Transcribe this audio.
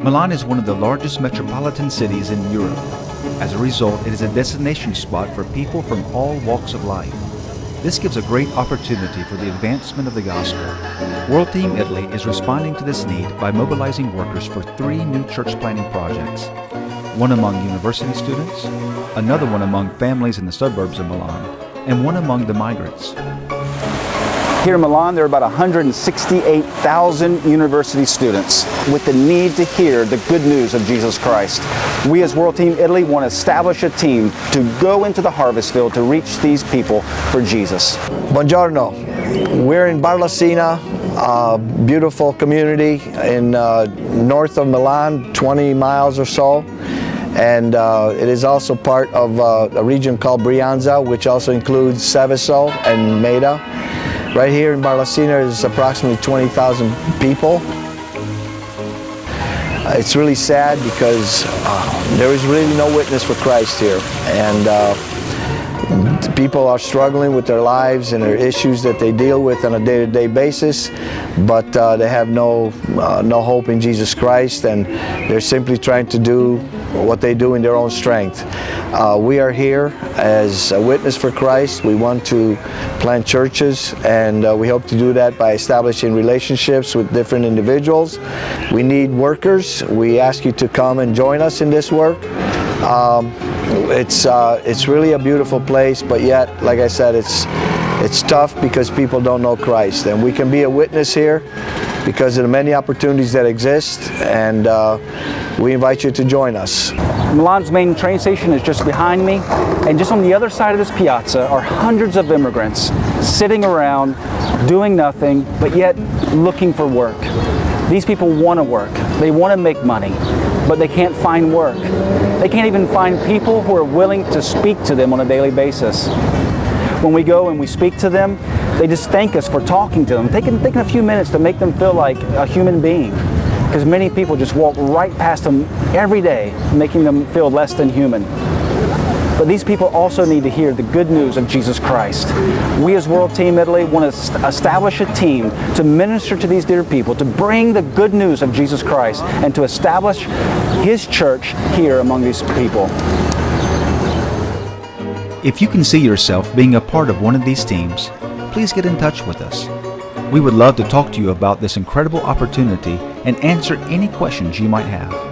Milan is one of the largest metropolitan cities in Europe. As a result, it is a destination spot for people from all walks of life. This gives a great opportunity for the advancement of the gospel. World Team Italy is responding to this need by mobilizing workers for three new church planting projects. One among university students, another one among families in the suburbs of Milan, and one among the migrants. Here in Milan, there are about 168,000 university students with the need to hear the good news of Jesus Christ. We as World Team Italy want to establish a team to go into the harvest field to reach these people for Jesus. Buongiorno. We're in Barlassina, a beautiful community in uh, north of Milan, 20 miles or so. And uh, it is also part of uh, a region called Brianza, which also includes Seveso and Meda. Right here in Barlassina is approximately 20,000 people. Uh, it's really sad because uh, there is really no witness for Christ here. And uh, people are struggling with their lives and their issues that they deal with on a day-to-day -day basis, but uh, they have no, uh, no hope in Jesus Christ and they're simply trying to do what they do in their own strength. Uh, we are here as a witness for Christ. We want to plant churches and uh, we hope to do that by establishing relationships with different individuals. We need workers. We ask you to come and join us in this work. Um, it's, uh, it's really a beautiful place, but yet, like I said, it's, it's tough because people don't know Christ. And we can be a witness here because of the many opportunities that exist and uh, we invite you to join us. Milan's main train station is just behind me and just on the other side of this piazza are hundreds of immigrants sitting around doing nothing but yet looking for work. These people want to work, they want to make money, but they can't find work. They can't even find people who are willing to speak to them on a daily basis. When we go and we speak to them, they just thank us for talking to them, taking, taking a few minutes to make them feel like a human being. Because many people just walk right past them every day, making them feel less than human. But these people also need to hear the good news of Jesus Christ. We as World Team Italy want to establish a team to minister to these dear people, to bring the good news of Jesus Christ, and to establish His church here among these people. If you can see yourself being a part of one of these teams, please get in touch with us. We would love to talk to you about this incredible opportunity and answer any questions you might have.